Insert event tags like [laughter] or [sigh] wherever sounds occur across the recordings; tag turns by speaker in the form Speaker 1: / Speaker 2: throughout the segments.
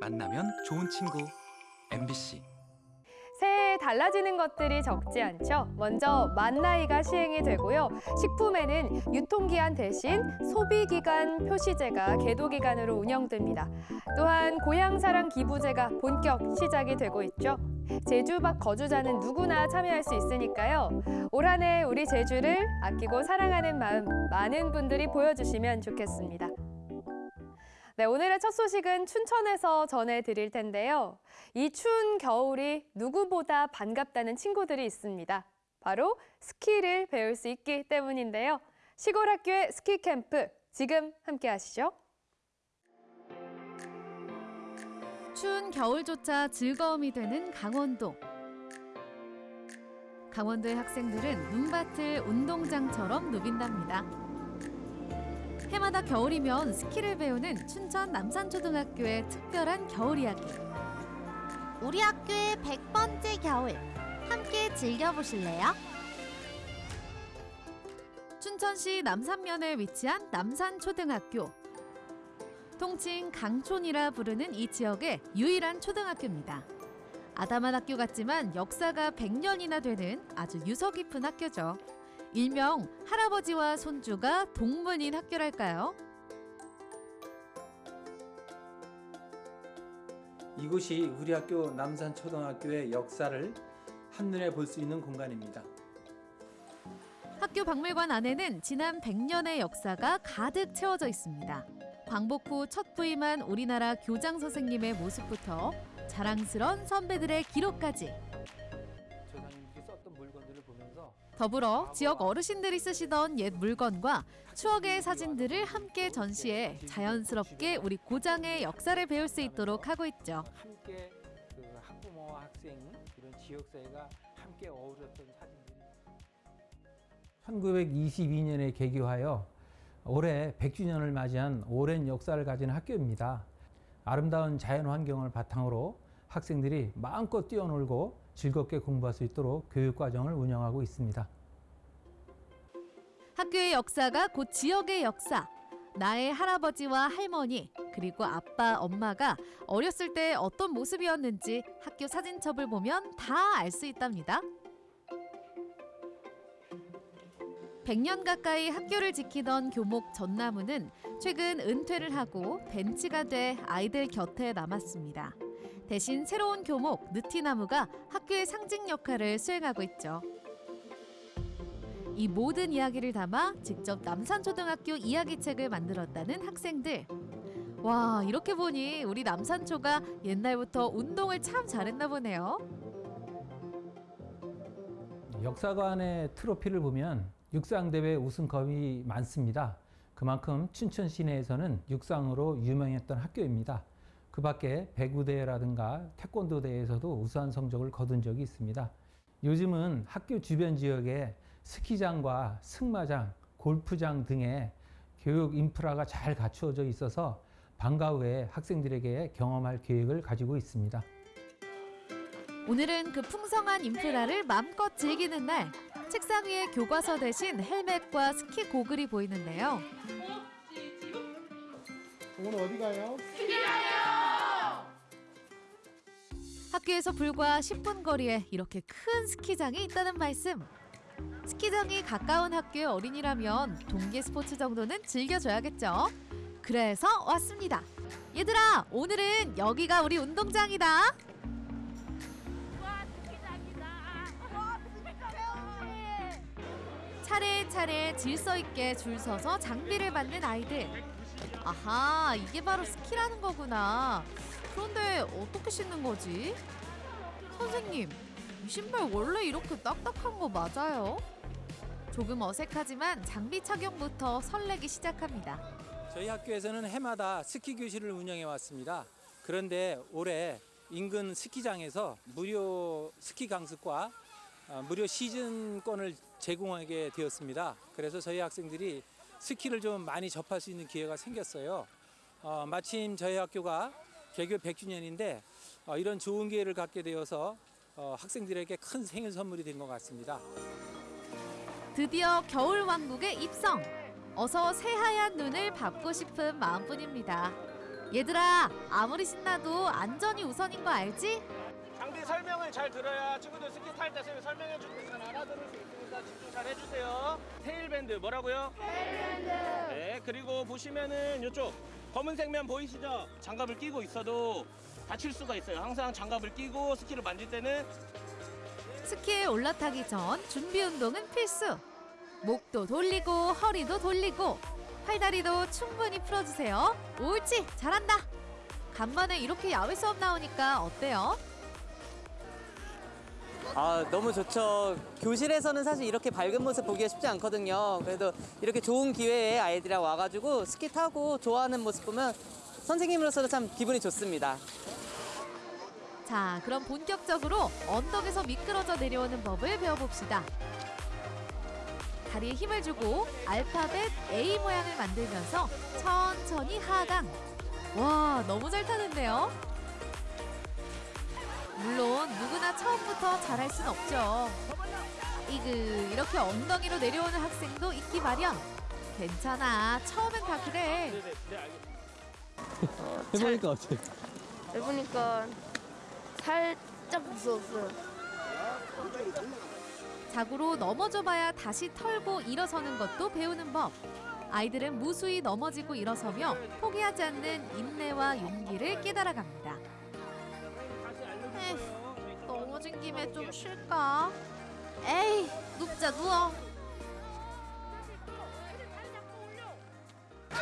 Speaker 1: 만나면 좋은 친구 MBC
Speaker 2: 새해 달라지는 것들이 적지 않죠. 먼저 만 나이가 시행이 되고요. 식품에는 유통기한 대신 소비기간 표시제가 계도기간으로 운영됩니다. 또한 고향사랑 기부제가 본격 시작이 되고 있죠. 제주 밖 거주자는 누구나 참여할 수 있으니까요. 올 한해 우리 제주를 아끼고 사랑하는 마음 많은 분들이 보여주시면 좋겠습니다. 네, 오늘의 첫 소식은 춘천에서 전해드릴 텐데요. 이 추운 겨울이 누구보다 반갑다는 친구들이 있습니다. 바로 스키를 배울 수 있기 때문인데요. 시골 학교의 스키 캠프 지금 함께 하시죠.
Speaker 3: 추운 겨울조차 즐거움이 되는 강원도. 강원도의 학생들은 눈밭을 운동장처럼 누빈답니다. 해마다 겨울이면 스키를 배우는 춘천 남산초등학교의 특별한 겨울 이야기.
Speaker 4: 우리 학교의 100번째 겨울 함께 즐겨보실래요?
Speaker 3: 춘천시 남산면에 위치한 남산초등학교. 통칭 강촌이라 부르는 이 지역의 유일한 초등학교입니다. 아담한 학교 같지만 역사가 100년이나 되는 아주 유서 깊은 학교죠. 일명 할아버지와 손주가 동문인 학교랄까요?
Speaker 5: 이곳이 우리 학교 남산초등학교의 역사를 한눈에 볼 수 있는 공간입니다.
Speaker 3: 학교 박물관 안에는 지난 100년의 역사가 가득 채워져 있습니다. 광복 후 첫 부임한 우리나라 교장 선생님의 모습부터 자랑스런 선배들의 기록까지 더불어 지역 어르신들이 쓰시던 옛 물건과 추억의 사진들을 함께 전시해 자연스럽게 우리 고장의 역사를 배울 수 있도록 하고 있죠.
Speaker 5: 함께 그 학부모와 학생 이런 지역 사회가 함께 어우러졌던 사진들이 1922년에 개교하여 올해 100주년을 맞이한 오랜 역사를 가진 학교입니다. 아름다운 자연 환경을 바탕으로 학생들이 마음껏 뛰어놀고 즐겁게 공부할 수 있도록 교육 과정을 운영하고 있습니다.
Speaker 3: 학교의 역사가 곧 지역의 역사. 나의 할아버지와 할머니, 그리고 아빠, 엄마가 어렸을 때 어떤 모습이었는지 학교 사진첩을 보면 다 알 수 있답니다. 100년 가까이 학교를 지키던 교목 전나무는 최근 은퇴를 하고 벤치가 돼 아이들 곁에 남았습니다. 대신 새로운 교목 느티나무가 학교의 상징 역할을 수행하고 있죠. 이 모든 이야기를 담아 직접 남산초등학교 이야기책을 만들었다는 학생들. 와, 이렇게 보니 우리 남산초가 옛날부터 운동을 참 잘했나 보네요.
Speaker 5: 역사관의 트로피를 보면 육상대회 우승컵이 많습니다. 그만큼 춘천 시내에서는 육상으로 유명했던 학교입니다. 그 밖에 배구대회라든가 태권도 대회에서도 우수한 성적을 거둔 적이 있습니다. 요즘은 학교 주변 지역에 스키장과 승마장, 골프장 등의 교육 인프라가 잘 갖추어져 있어서 방과 후에 학생들에게 경험할 계획을 가지고 있습니다.
Speaker 3: 오늘은 그 풍성한 인프라를 마음껏 즐기는 날. 책상 위에 교과서 대신 헬멧과 스키 고글이 보이는데요.
Speaker 6: 오늘 어디 가요?
Speaker 3: 학교에서 불과 10분 거리에 이렇게 큰 스키장이 있다는 말씀. 스키장이 가까운 학교의 어린이라면 동계 스포츠 정도는 즐겨줘야겠죠. 그래서 왔습니다. 얘들아, 오늘은 여기가 우리 운동장이다. 차례차례 질서 있게 줄 서서 장비를 받는 아이들. 아하, 이게 바로 스키라는 거구나. 그런데 어떻게 신는 거지? 선생님, 이 신발 원래 이렇게 딱딱한 거 맞아요? 조금 어색하지만 장비 착용부터 설레기 시작합니다.
Speaker 5: 저희 학교에서는 해마다 스키 교실을 운영해 왔습니다. 그런데 올해 인근 스키장에서 무료 스키 강습과 어, 무료 시즌권을 제공하게 되었습니다. 그래서 저희 학생들이 스키를 좀 많이 접할 수 있는 기회가 생겼어요. 어, 마침 저희 학교가 개교 100주년인데 어, 이런 좋은 기회를 갖게 되어서 어, 학생들에게 큰 생일 선물이 된 것 같습니다.
Speaker 3: 드디어 겨울 왕국에 입성. 어서 새하얀 눈을 밟고 싶은 마음뿐입니다. 얘들아, 아무리 신나도 안전이 우선인 거 알지?
Speaker 6: 장비 설명을 잘 들어야 친구들 스키 탈 때 설명해 주는 거잘 알아들을 수 있으니까 집중 잘 해주세요. 테일밴드 뭐라고요? 테일밴드. 네 그리고 보시면은 이쪽 검은 색 면 보이시죠? 장갑을 끼고 있어도 다칠 수가 있어요. 항상 장갑을 끼고 스키를 만질 때는
Speaker 3: 스키에 올라타기 전 준비 운동은 필수. 목도 돌리고 허리도 돌리고 팔다리도 충분히 풀어주세요. 옳지, 잘한다. 간만에 이렇게 야외 수업 나오니까 어때요?
Speaker 7: 아 너무 좋죠. 교실에서는 사실 이렇게 밝은 모습 보기가 쉽지 않거든요. 그래도 이렇게 좋은 기회에 아이들이랑 와가지고 스키 타고 좋아하는 모습 보면 선생님으로서도 참 기분이 좋습니다.
Speaker 3: 자, 그럼 본격적으로 언덕에서 미끄러져 내려오는 법을 배워봅시다. 다리에 힘을 주고 알파벳 A 모양을 만들면서 천천히 하강. 와, 너무 잘 타는데요? 물론 누구나 처음부터 잘할 순 없죠. 이그 이렇게 엉덩이로 내려오는 학생도 있기 마련. 괜찮아, 처음엔 다 그래. [laughs]
Speaker 7: 해보니까 어때?
Speaker 8: 해보니까 살짝 무서웠어요.
Speaker 3: 자고로 넘어져봐야 다시 털고 일어서는 것도 배우는 법. 아이들은 무수히 넘어지고 일어서며 포기하지 않는 인내와 용기를 깨달아갑니다. 넘어진 김에 좀 쉴까? 에이, 눕자 누워.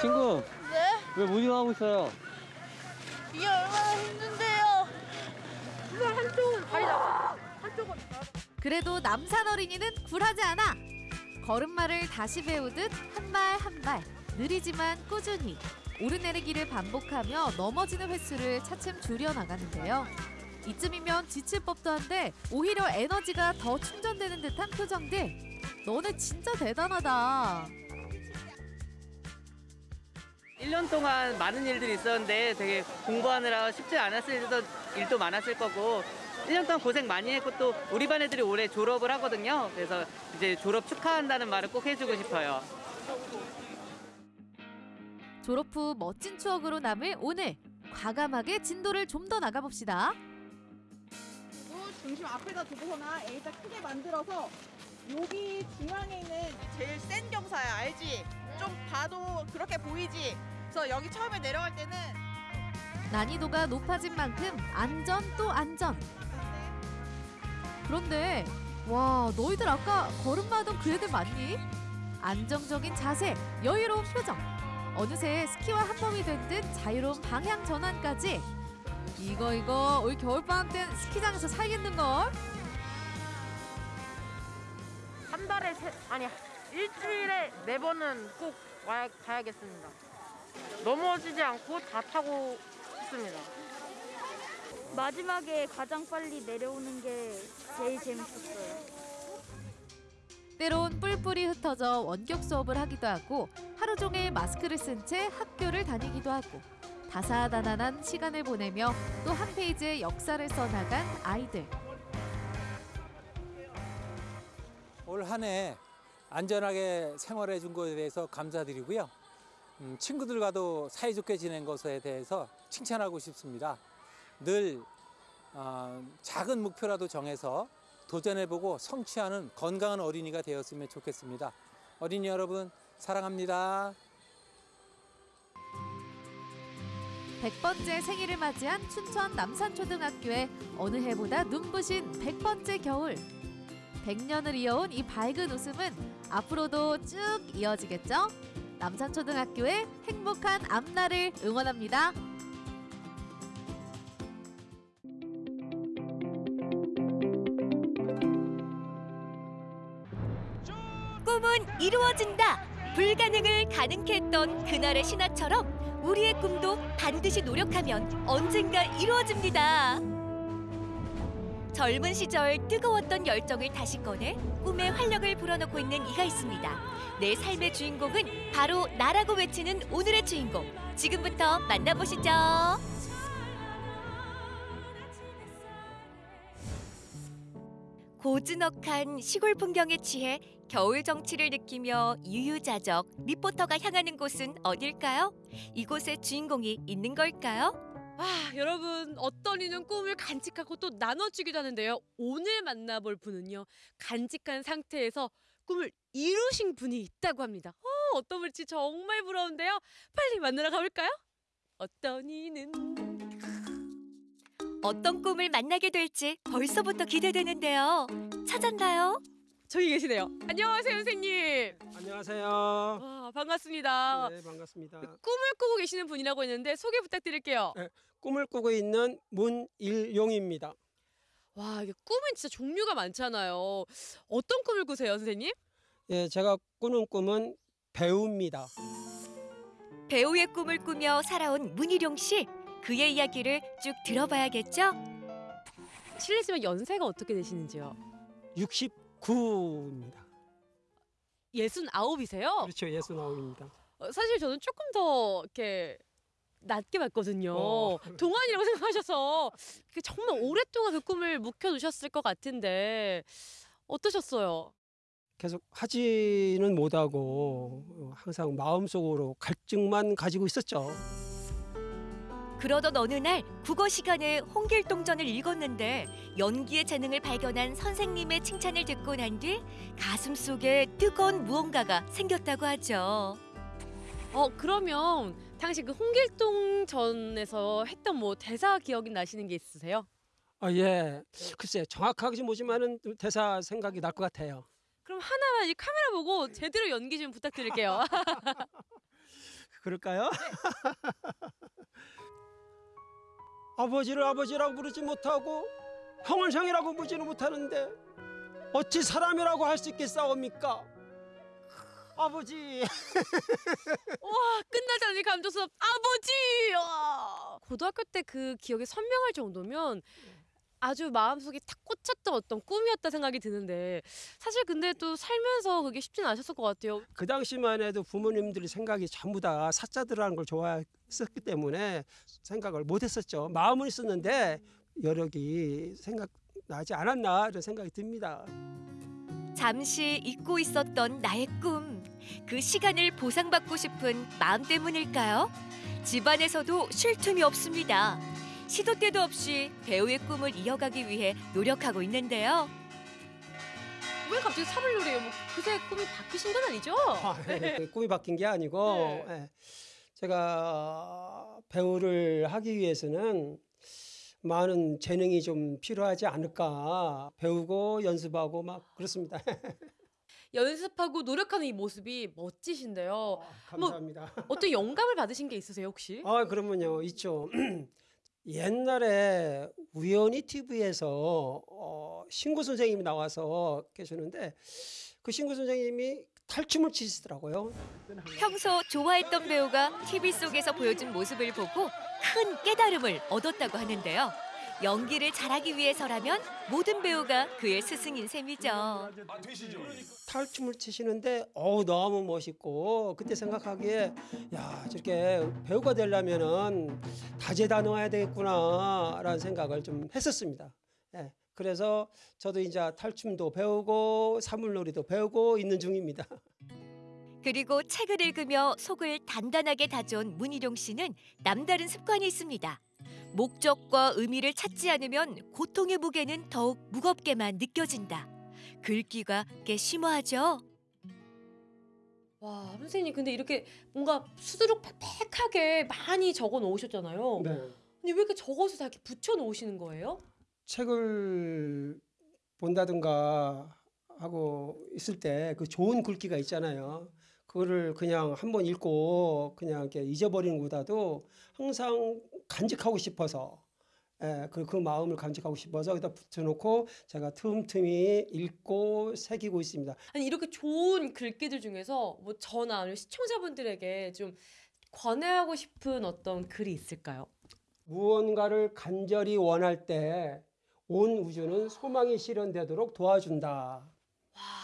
Speaker 7: 친구.
Speaker 8: 네?
Speaker 7: 왜 모닝 하고 있어요?
Speaker 8: 이게 얼마나 힘든데요. 이걸 한쪽은 다리 나가. 한쪽은
Speaker 3: 그래도 남산 어린이는 굴하지 않아. 걸음마를 다시 배우듯 한 발 한 발 느리지만 꾸준히 오르내리기를 반복하며 넘어지는 횟수를 차츰 줄여 나가는데요. 이쯤이면 지칠 법도 한데 오히려 에너지가 더 충전되는 듯한 표정들. 너네 진짜 대단하다.
Speaker 7: 1년 동안 많은 일들이 있었는데 되게 공부하느라 쉽지 않았을 일도, 많았을 거고 1년 동안 고생 많이 했고 또 우리 반 애들이 올해 졸업을 하거든요. 그래서 이제 졸업 축하한다는 말을 꼭 해주고 싶어요.
Speaker 3: 졸업 후 멋진 추억으로 남을 오늘 과감하게 진도를 좀 더 나가봅시다.
Speaker 9: 중심 앞에다 두고서나 A자 크게 만들어서 여기 중앙에 있는 제일 센 경사야 알지? 좀 봐도 그렇게 보이지? 그래서 여기 처음에 내려갈 때는
Speaker 3: 난이도가 높아진 만큼 안전 또 안전. 그런데 와 너희들 아까 걸음마던 그 애들 맞니? 안정적인 자세, 여유로운 표정. 어느새 스키와 한 몸이 된 듯 자유로운 방향 전환까지. 이거 이거 올 겨울방학 땐 스키장에서 살겠는걸?
Speaker 8: 한 달에 세, 아니 일주일에 네 번은 꼭 와야 가야겠습니다. 넘어지지 않고 다 타고 싶습니다.
Speaker 10: 마지막에 가장 빨리 내려오는 게 제일 재밌었어요.
Speaker 3: 때론 뿔뿔이 흩어져 원격 수업을 하기도 하고 하루 종일 마스크를 쓴 채 학교를 다니기도 하고 다사다난한 시간을 보내며 또 한 페이지의 역사를 써나간 아이들.
Speaker 5: 올 한 해 안전하게 생활해 준 것에 대해서 감사드리고요. 음, 친구들과도 사이좋게 지낸 것에 대해서 칭찬하고 싶습니다. 늘 어, 작은 목표라도 정해서 도전해보고 성취하는 건강한 어린이가 되었으면 좋겠습니다. 어린이 여러분 사랑합니다.
Speaker 3: 100번째 생일을 맞이한 춘천 남산초등학교의 어느 해보다 눈부신 100번째 겨울. 100년을 이어온 이 밝은 웃음은 앞으로도 쭉 이어지겠죠? 남산초등학교의 행복한 앞날을 응원합니다.
Speaker 11: 꿈은 이루어진다. 불가능을 가능케 했던 그날의 신화처럼 우리의 꿈도 반드시 노력하면 언젠가 이루어집니다. 젊은 시절 뜨거웠던 열정을 다시 꺼내 꿈에 활력을 불어넣고 있는 이가 있습니다. 내 삶의 주인공은 바로 나라고 외치는 오늘의 주인공. 지금부터 만나보시죠. 고즈넉한 시골 풍경에 취해 겨울 정취를 느끼며 유유자적 리포터가 향하는 곳은 어딜까요? 이곳에 주인공이 있는 걸까요?
Speaker 12: 아, 여러분 어떤 이는 꿈을 간직하고 또 나눠주기도 하는데요. 오늘 만나볼 분은요. 간직한 상태에서 꿈을 이루신 분이 있다고 합니다. 어, 어떤 분일지 정말 부러운데요. 빨리 만나러 가볼까요? 어떤 이는
Speaker 11: 어떤 꿈을 만나게 될지 벌써부터 기대되는데요. 찾았나요?
Speaker 12: 저기 계시네요. 안녕하세요, 선생님.
Speaker 13: 안녕하세요.
Speaker 12: 와, 반갑습니다.
Speaker 13: 네, 반갑습니다.
Speaker 12: 꿈을 꾸고 계시는 분이라고 했는데 소개 부탁드릴게요.
Speaker 13: 네, 꿈을 꾸고 있는 문일용입니다.
Speaker 12: 와, 이게 꿈은 진짜 종류가 많잖아요. 어떤 꿈을 꾸세요, 선생님?
Speaker 13: 예, 제가 꾸는 꿈은 배우입니다.
Speaker 11: 배우의 꿈을 꾸며 살아온 문희룡 씨. 그의 이야기를 쭉 들어봐야겠죠?
Speaker 12: 실례지만 연세가 어떻게 되시는지요?
Speaker 13: 69입니다.
Speaker 12: 예순 아홉이세요?
Speaker 13: 그렇죠, 예순아홉입니다.
Speaker 12: 어, 사실 저는 조금 더 이렇게 낮게 봤거든요.
Speaker 13: 어. [laughs]
Speaker 12: 동안이라고 생각하셔서 그 정말 오랫동안 그 꿈을 묵혀두셨을 것 같은데 어떠셨어요?
Speaker 13: 계속 하지는 못하고 항상 마음속으로 갈증만 가지고 있었죠.
Speaker 11: 그러던 어느 날 국어 시간에 홍길동전을 읽었는데 연기의 재능을 발견한 선생님의 칭찬을 듣고 난 뒤 가슴 속에 뜨거운 무언가가 생겼다고 하죠.
Speaker 12: 어 그러면 당시 그 홍길동전에서 했던 뭐 대사 기억이 나시는 게 있으세요?
Speaker 13: 아, 예. 글쎄, 정확하지 못지만은 대사 생각이 날 것 같아요.
Speaker 12: 그럼 하나만 이 카메라 보고 제대로 연기 좀 부탁드릴게요. [laughs]
Speaker 13: 그럴까요? [laughs] 아버지를 아버지라고 부르지 못하고 형을 형이라고 부르지는 못하는데 어찌 사람이라고 할 수 있겠사옵니까? 아버지 [laughs]
Speaker 12: 와 끝나자니 감동스럽 아버지 와. 고등학교 때 그 기억이 선명할 정도면 아주 마음속에 탁 꽂혔던 어떤 꿈이었다 생각이 드는데 사실 근데 또 살면서 그게 쉽지는 않으셨을 것 같아요
Speaker 13: 그 당시만 해도 부모님들이 생각이 전부 다 사자들하는 걸 좋아했 었기 때문에 생각을 못했었죠. 마음은 있었는데 여력이 생각나지 않았나 이런 생각이 듭니다.
Speaker 11: 잠시 잊고 있었던 나의 꿈. 그 시간을 보상받고 싶은 마음 때문일까요? 집안에서도 쉴 틈이 없습니다. 시도 때도 없이 배우의 꿈을 이어가기 위해 노력하고 있는데요.
Speaker 12: 왜 갑자기 삽을 노래요? 뭐 그새 꿈이 바뀌신 건 아니죠?
Speaker 13: 아, 예, [laughs] 꿈이 바뀐 게 아니고
Speaker 12: 네.
Speaker 13: 예, 제가 배우를 하기 위해서는 많은 재능이 좀 필요하지 않을까 배우고 연습하고 막 그렇습니다. [laughs]
Speaker 12: 연습하고 노력하는 이 모습이 멋지신데요.
Speaker 13: 감사합니다.
Speaker 12: 뭐 [laughs] 어떤 영감을 받으신 게 있으세요 혹시?
Speaker 13: 아 그러면요 있죠. [clears throat] 옛날에 우연히 TV에서 어, 신구 선생님이 나와서 계셨는데 그 신구 선생님이 탈춤을 치시더라고요.
Speaker 11: 평소 좋아했던 배우가 TV 속에서 보여준 모습을 보고 큰 깨달음을 얻었다고 하는데요. 연기를 잘하기 위해서라면 모든 배우가 그의 스승인 셈이죠.
Speaker 13: 탈춤을 치시는데 어우 너무 멋있고 그때 생각하기에 야 저렇게 배우가 되려면은 다재다능해야 되겠구나라는 생각을 좀 했었습니다. 예, 그래서 저도 이제 탈춤도 배우고 사물놀이도 배우고 있는 중입니다.
Speaker 11: 그리고 책을 읽으며 속을 단단하게 다져온 문희룡 씨는 남다른 습관이 있습니다. 목적과 의미를 찾지 않으면 고통의 무게는 더욱 무겁게만 느껴진다. 글귀가 꽤 심오하죠.
Speaker 12: 와 선생님 근데 이렇게 뭔가 수두룩 빽빽하게 많이 적어 놓으셨잖아요.
Speaker 13: 네.
Speaker 12: 근데 왜 이렇게 적어서 다 이렇게 붙여 놓으시는 거예요?
Speaker 13: 책을 본다든가 하고 있을 때 그 좋은 글귀가 있잖아요. 그거를 그냥 한번 읽고 그냥 이렇게 잊어버리는 것보다도 항상 간직하고 싶어서 예, 그, 그 마음을 간직하고 싶어서 여기다 붙여놓고 제가 틈틈이 읽고 새기고 있습니다.
Speaker 12: 아니 이렇게 좋은 글귀들 중에서 뭐 저나 아니면 시청자분들에게 좀 권해하고 싶은 어떤 글이 있을까요?
Speaker 13: 무언가를 간절히 원할 때 온 우주는 소망이 실현되도록 도와준다.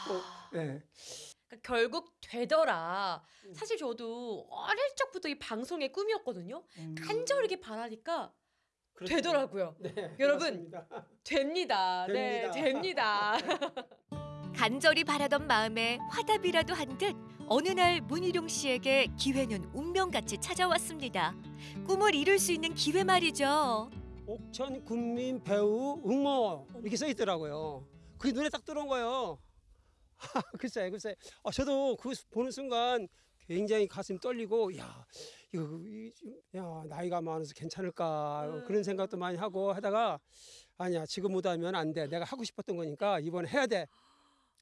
Speaker 13: 또, 예.
Speaker 12: 그러니까 결국 되더라. 사실 저도 어릴 적부터 이 방송의 꿈이었거든요. 간절하게 바라니까 되더라고요.
Speaker 13: 네,
Speaker 12: 여러분
Speaker 13: 맞습니다.
Speaker 12: 됩니다. 네, 됩니다. [laughs]
Speaker 11: 간절히 바라던 마음에 화답이라도 한 듯 어느 날 문희룡 씨에게 기회는 운명같이 찾아왔습니다. 꿈을 이룰 수 있는 기회 말이죠.
Speaker 13: 옥천 군민 배우 응모 이렇게 써 있더라고요. 그게 눈에 딱 들어온 거예요. [laughs] 글쎄, 글쎄. 아, 저도 그 보는 순간 굉장히 가슴이 떨리고, 야, 이거, 야, 나이가 많아서 괜찮을까 그런 생각도 많이 하고 하다가 아니야, 지금 못하면 안 돼. 내가 하고 싶었던 거니까 이번에 해야 돼.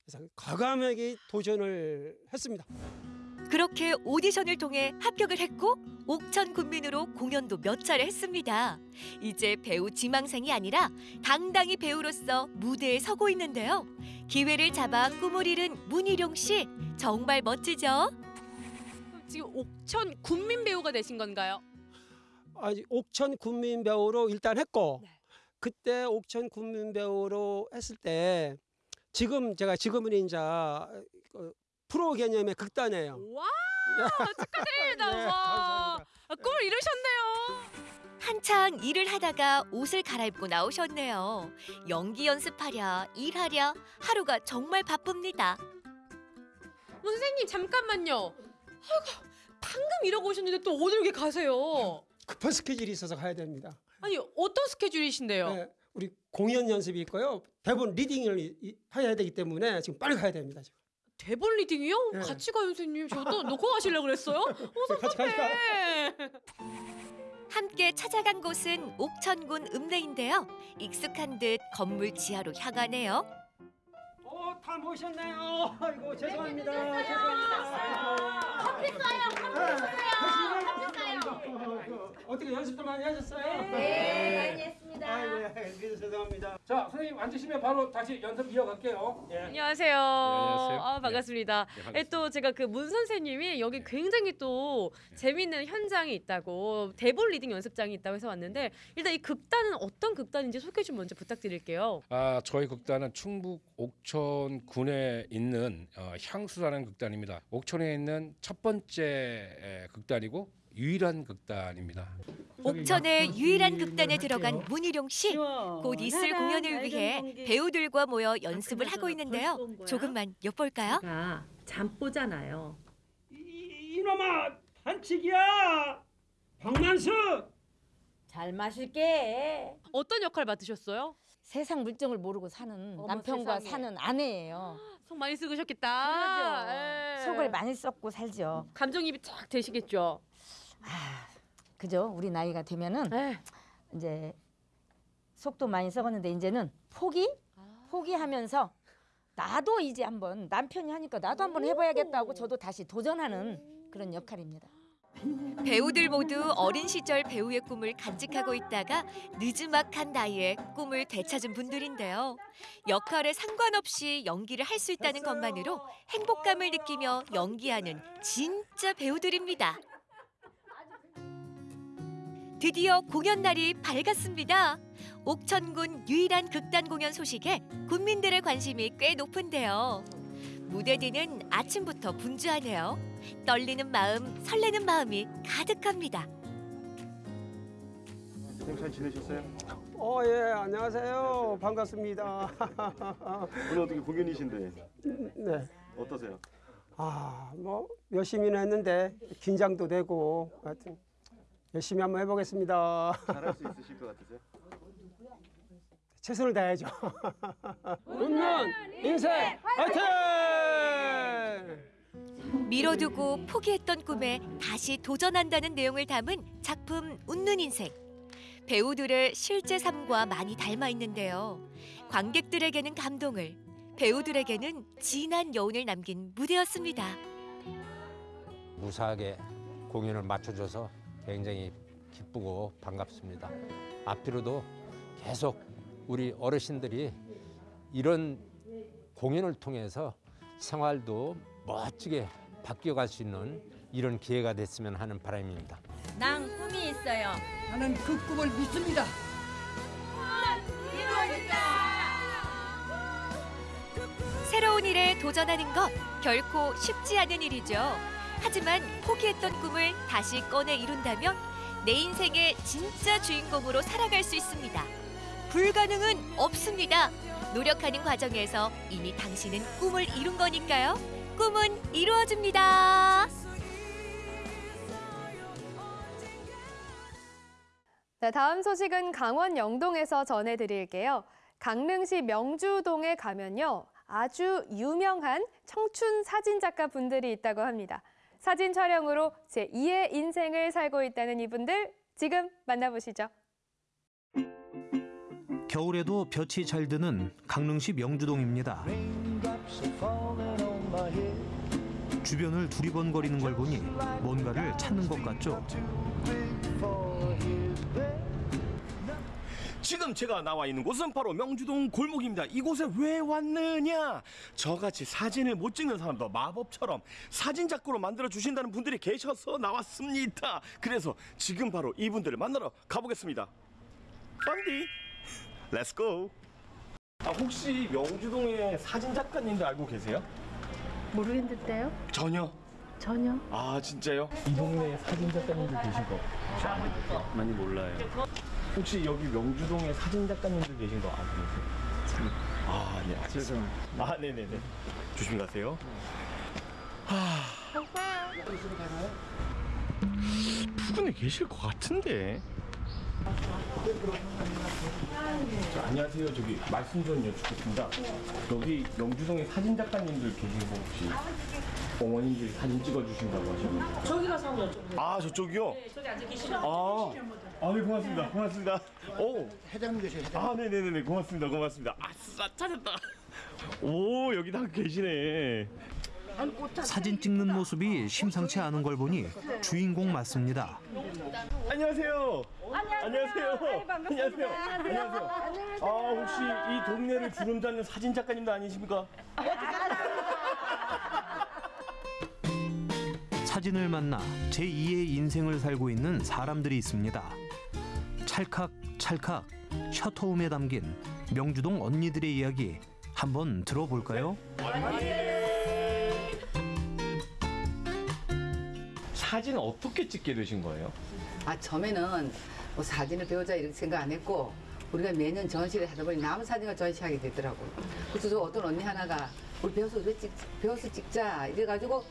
Speaker 13: 그래서 과감하게 도전을 했습니다.
Speaker 11: 그렇게 오디션을 통해 합격을 했고 옥천 군민으로 공연도 몇 차례 했습니다. 이제 배우 지망생이 아니라 당당히 배우로서 무대에 서고 있는데요. 기회를 잡아 꿈을 이룬 문희룡 씨 정말 멋지죠?
Speaker 12: 지금 옥천 군민 배우가 되신 건가요?
Speaker 13: 아니 옥천 군민 배우로 일단 했고 그때 옥천 군민 배우로 했을 때 지금 제가 지금은 이제 그 프로 개념의 극단이에요.
Speaker 12: 와 [laughs] 축하드립니다.
Speaker 13: 네,
Speaker 12: 와
Speaker 13: 감사합니다.
Speaker 12: 아, 꿈을 이루셨네요.
Speaker 11: 한창 일을 하다가 옷을 갈아입고 나오셨네요. 연기 연습하랴 일하랴 하루가 정말 바쁩니다.
Speaker 12: 어, 선생님 잠깐만요. 아이고 방금 이러고 오셨는데 또 어딜 이렇게 가세요?
Speaker 13: 급한 스케줄이 있어서 가야 됩니다.
Speaker 12: 아니 어떤 스케줄이신데요?
Speaker 13: 네, 우리 공연 연습이 있고요. 대본 리딩을 이- 해야 되기 때문에 지금 빨리 가야 됩니다. 지금.
Speaker 12: 대본 리딩이요?
Speaker 13: 네.
Speaker 12: 같이 가요 선생님. 저도 놓고 가시려고 그랬어요? [laughs] 어
Speaker 13: 같이 갈까요?
Speaker 12: 섭섭해.
Speaker 11: 함께 찾아간 곳은 옥천군 읍내인데요. 익숙한 듯 건물 지하로 향하네요.
Speaker 13: 어, 다 모셨네요. 아이고 죄송합니다. 죄송합니다.
Speaker 4: 커피 쏴요, 커피 쏴요, 쏴요.
Speaker 13: 어떻게 연습 도 많이 하셨어요?
Speaker 4: 네, 많이 했습니다.
Speaker 13: 아이고, 예, 죄송합니다.
Speaker 5: 자, 선생님 앉으시면 바로 다시 연습 이어갈게요. 예.
Speaker 12: 안녕하세요.
Speaker 14: 안녕하세요.
Speaker 12: 아, 반갑습니다.
Speaker 14: 네,
Speaker 12: 예,
Speaker 14: 반갑습니다.
Speaker 12: 또 제가 그 문 선생님이 여기 굉장히 또 재미있는 현장이 있다고 대본 리딩 연습장이 있다고 해서 왔는데 일단 이 극단은 어떤 극단인지 소개 좀 먼저 부탁드릴게요.
Speaker 14: 아, 저희 극단은 충북 옥천군에 있는 어, 향수라는 극단입니다. 옥천에 있는 첫 번째 에, 극단이고 유일한 극단입니다.
Speaker 11: 옥천의 유일한 극단에 들어간 문희룡 씨. 곧 있을 공연을 위해 배우들과 모여 연습을 하고 있는데요. 조금만 엿볼까요?
Speaker 15: 잠보잖아요.
Speaker 13: 이놈아 반칙이야. 박만수.
Speaker 15: 잘 마실게.
Speaker 12: 어떤 역할 맡으셨어요?
Speaker 15: 세상 물정을 모르고 사는
Speaker 12: 어머,
Speaker 15: 남편과
Speaker 12: 세상에.
Speaker 15: 사는 아내예요.
Speaker 12: 속 많이 쓰셨겠다.
Speaker 15: 그러죠.
Speaker 12: 예.
Speaker 15: 속을 많이 썩고 살죠.
Speaker 12: 감정입이 쫙 되시겠죠.
Speaker 15: 그죠? 우리 나이가 되면은
Speaker 12: 네.
Speaker 15: 이제 속도 많이 썩었는데 이제는 포기? 포기하면서 나도 이제 한번 남편이 하니까 나도 한번 해봐야겠다고 저도 다시 도전하는 그런 역할입니다.
Speaker 11: 배우들 모두 어린 시절 배우의 꿈을 간직하고 있다가 늦지막한 나이에 꿈을 되찾은 분들인데요. 역할에 상관없이 연기를 할 수 있다는 것만으로 행복감을 느끼며 연기하는 진짜 배우들입니다. 드디어 공연 날이 밝았습니다. 옥천군 유일한 극단 공연 소식에 군민들의 관심이 꽤 높은데요. 무대 뒤는 아침부터 분주하네요. 떨리는 마음, 설레는 마음이 가득합니다.
Speaker 16: 선생님 잘 지내셨어요?
Speaker 13: 어, 예, 안녕하세요. 반갑습니다. [laughs]
Speaker 16: 오늘 어떻게 공연이신데
Speaker 13: 네.
Speaker 16: 어떠세요?
Speaker 13: 아, 뭐 열심히는 했는데 긴장도 되고 하여튼 열심히 한번 해보겠습니다.
Speaker 16: 잘할 수 있으실 것 같으세요?
Speaker 13: 최선을 다해야죠. [laughs] 웃는 인생 화이팅!
Speaker 11: 미뤄두고 포기했던 꿈에 다시 도전한다는 내용을 담은 작품 웃는 인생. 배우들의 실제 삶과 많이 닮아 있는데요. 관객들에게는 감동을, 배우들에게는 진한 여운을 남긴 무대였습니다.
Speaker 17: 무사하게 공연을 맞춰줘서 굉장히 기쁘고 반갑습니다. 앞으로도 계속 우리 어르신들이 이런 공연을 통해서 생활도 멋지게 바뀌어갈 수 있는 이런 기회가 됐으면 하는 바람입니다.
Speaker 15: 난 꿈이 있어요.
Speaker 18: 나는 그 꿈을 믿습니다.
Speaker 11: 새로운 일에 도전하는 것 결코 쉽지 않은 일이죠. 하지만 포기했던 꿈을 다시 꺼내 이룬다면 내 인생의 진짜 주인공으로 살아갈 수 있습니다. 불가능은 없습니다. 노력하는 과정에서 이미 당신은 꿈을 이룬 거니까요. 꿈은 이루어집니다.
Speaker 2: 네, 다음 소식은 강원 영동에서 전해드릴게요. 강릉시 명주동에 가면요. 아주 유명한 청춘 사진작가 분들이 있다고 합니다. 사진 촬영으로 제2의 인생을 살고 있다는 이분들 지금 만나보시죠.
Speaker 19: 겨울에도 볕이 잘 드는 강릉시 명주동입니다. 주변을 두리번거리는 걸 보니 뭔가를 찾는 것 같죠?
Speaker 6: 지금 제가 나와 있는 곳은 바로 명주동 골목입니다. 이곳에 왜 왔느냐? 저같이 사진을 못 찍는 사람도 마법처럼 사진 작가로 만들어 주신다는 분들이 계셔서 나왔습니다. 그래서 지금 바로 이분들을 만나러 가보겠습니다. 펀디, let's go. 아, 혹시 명주동의 사진 작가님들 알고 계세요?
Speaker 20: 모르겠는데요?
Speaker 6: 전혀.
Speaker 20: 전혀.
Speaker 6: 아 진짜요? 이 동네에 사진 작가님들 계신 거 많이 몰라요. 혹시 여기 명주동에 사진 작가님들 계신 거 계세요? 아 예. 죄송합니다. 아 네네네. 조심히 가세요. 하. 부근에 계실 것 같은데. 저, 안녕하세요. 저기 말씀 좀 여쭙겠습니다. 여기 명주동에 사진 작가님들 계신 거 혹시 어머님들이 사진 찍어주신다고 하셨는데.
Speaker 21: 저기 가서 한번 여쭤보세요.
Speaker 6: 아 저쪽이요?
Speaker 21: 네, 저기 앉아 계시면
Speaker 6: 아, 아, 네, 고맙습니다. 고맙습니다. 오,
Speaker 21: 회장님 계세요, 회장님.
Speaker 6: 아, 네네네, 고맙습니다. 고맙습니다. 아싸, 찾았다. 오, 여기 다 계시네.
Speaker 19: 사진 찍는 모습이 심상치 않은 걸 보니 주인공 맞습니다.
Speaker 6: 안녕하세요. 안녕하세요. 안녕하세요. 안녕하세요. 아, 혹시 이 동네를 주름 잡는 사진 작가님도 아니십니까?
Speaker 19: 사진을 만나 제2의 인생을 살고 있는 사람들이 있습니다. 찰칵 찰칵 셔터홈에 담긴 명주동 언니들의 이야기 한번 들어볼까요?
Speaker 6: 사진 어떻게 찍게 되신 거예요?
Speaker 22: 아 처음에는 뭐 사진을 배우자 이렇게 생각 안 했고 우리가 매년 전시를 하다 보니 남은 사진을 전시하게 되더라고요. 그래서 저 어떤 언니 하나가 우리 배워서 왜 찍, 배워서 찍자 이래가지고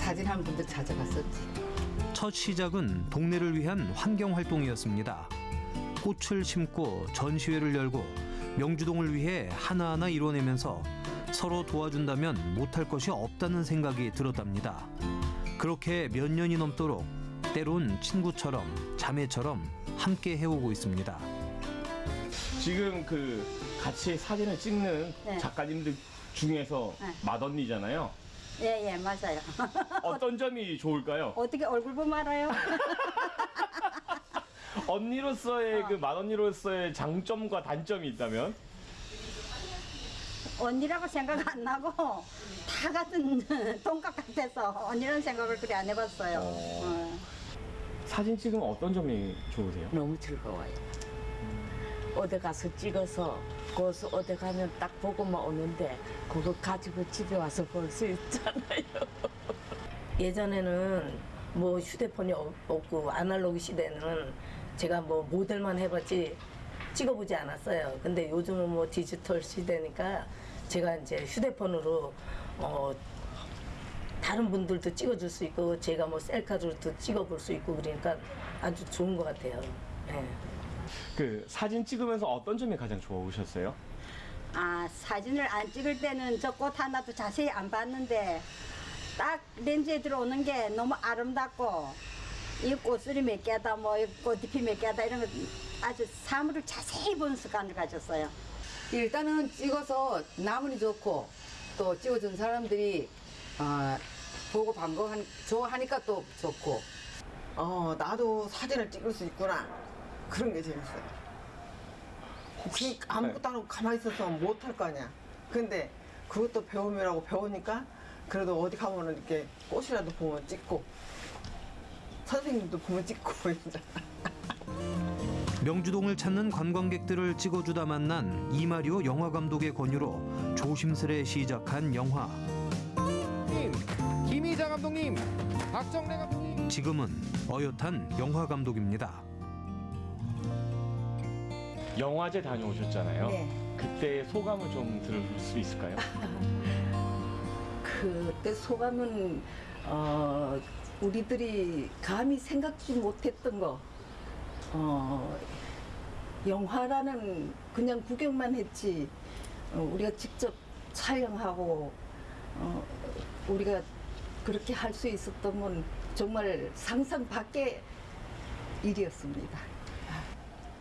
Speaker 22: 사진하는 분들 찾아갔었지.
Speaker 19: 첫 시작은 동네를 위한 환경 활동이었습니다. 꽃을 심고 전시회를 열고 명주동을 위해 하나하나 이뤄내면서 서로 도와준다면 못할 것이 없다는 생각이 들었답니다. 그렇게 몇 년이 넘도록 때론 친구처럼 자매처럼 함께 해오고 있습니다.
Speaker 6: 지금 그 같이 사진을 찍는
Speaker 23: 네.
Speaker 6: 작가님들 중에서
Speaker 23: 네.
Speaker 6: 맏언니잖아요.
Speaker 23: 예, 예, 맞아요. [laughs]
Speaker 6: 어떤 점이 좋을까요?
Speaker 23: 어떻게 얼굴 보면 알아요? [laughs]
Speaker 6: 언니로서의 그 맏언니로서의 장점과 단점이 있다면?
Speaker 23: 언니라고 생각 안 나고 다 같은 [laughs] 동갑 같아서 언니라는 생각을 그리 안 해봤어요. 어.
Speaker 6: 사진 찍으면 어떤 점이 좋으세요?
Speaker 24: 너무 즐거워요. 어디 가서 찍어서 거기서 어디 가면 딱 보고만 오는데 그거 가지고 집에 와서 볼 수 있잖아요. [laughs] 예전에는 뭐 휴대폰이 없- 없고 아날로그 시대는 제가 뭐 모델만 해봤지 찍어보지 않았어요. 근데 요즘은 뭐 디지털 시대니까 제가 이제 휴대폰으로 어 다른 분들도 찍어줄 수 있고 제가 뭐 셀카로도 찍어볼 수 있고 그러니까 아주 좋은 것 같아요. 네.
Speaker 6: 그 사진 찍으면서 어떤 점이 가장 좋으셨어요?
Speaker 23: 아, 사진을 안 찍을 때는 저 꽃 하나도 자세히 안 봤는데 딱 렌즈에 들어오는 게 너무 아름답고 이 꽃술이 몇 개다, 뭐이 꽃잎이 몇 개다 이런 거 아주 사물을 자세히 보는 습관을 가졌어요.
Speaker 22: 일단은 찍어서 나무니 좋고 또 찍어준 사람들이 아, 보고 반가워하니 좋아하니까 또 좋고.
Speaker 25: 어, 나도 사진을 찍을 수 있구나. 그런 게 재밌어요. 혹시 아무것도 안 하고 가만히 있어서 못 할 거 아니야. 근데 그것도 배우느라고 배우니까 그래도 어디 가면은 이렇게 꽃이라도 보면 찍고 선생님도 보면 찍고 [laughs] 이러잖아.
Speaker 19: 명주동을 찾는 관광객들을 찍어주다 만난 이마리오 영화 감독의 권유로 조심스레 시작한 영화.
Speaker 26: 김희자 감독님
Speaker 14: 박정래 감독님.
Speaker 19: 지금은 어엿한 영화 감독입니다.
Speaker 6: 영화제 다녀오셨잖아요.
Speaker 22: 네.
Speaker 6: 그때 소감을 좀 들을 수 있을까요? [laughs]
Speaker 22: 그때 소감은 어, 우리들이 감히 생각지 못했던 거 어, 영화라는 그냥 구경만 했지 어, 우리가 직접 촬영하고 어, 우리가 그렇게 할 수 있었던 건 정말 상상 밖의 일이었습니다.